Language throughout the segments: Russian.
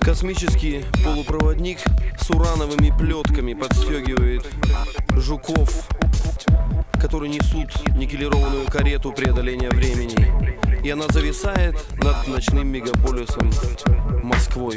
Космический полупроводник с урановыми плетками подстегивает жуков, которые несут никелированную карету преодоления времени. И она зависает над ночным мегаполисом Москвой.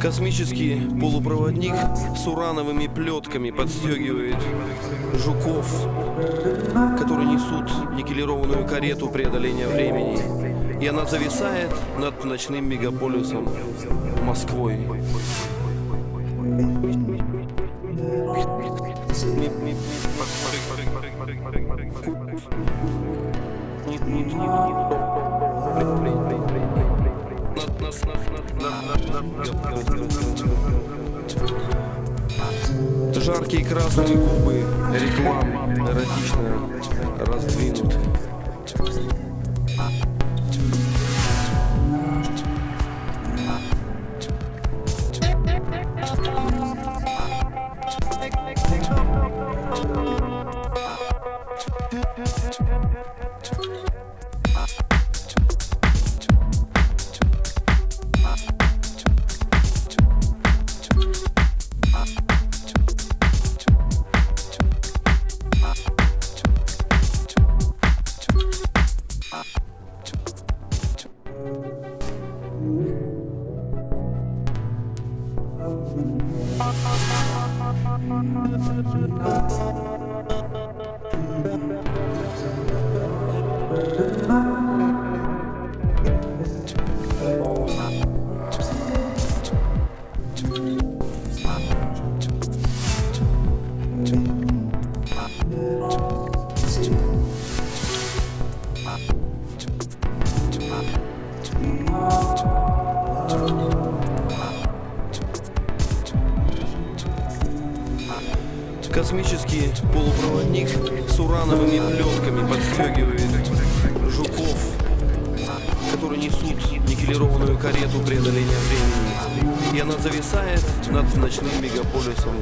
Космический полупроводник с урановыми плетками подстегивает жуков, которые несут никелированную карету преодоления времени. И она зависает над ночным мегаполисом Москвой. Жаркие красные губы, реклам эротично раздвинуты. Космический полупроводник с урановыми плетками подстегивает жуков, которые несут никелированную карету преодоления времени. И она зависает над ночным мегаполисом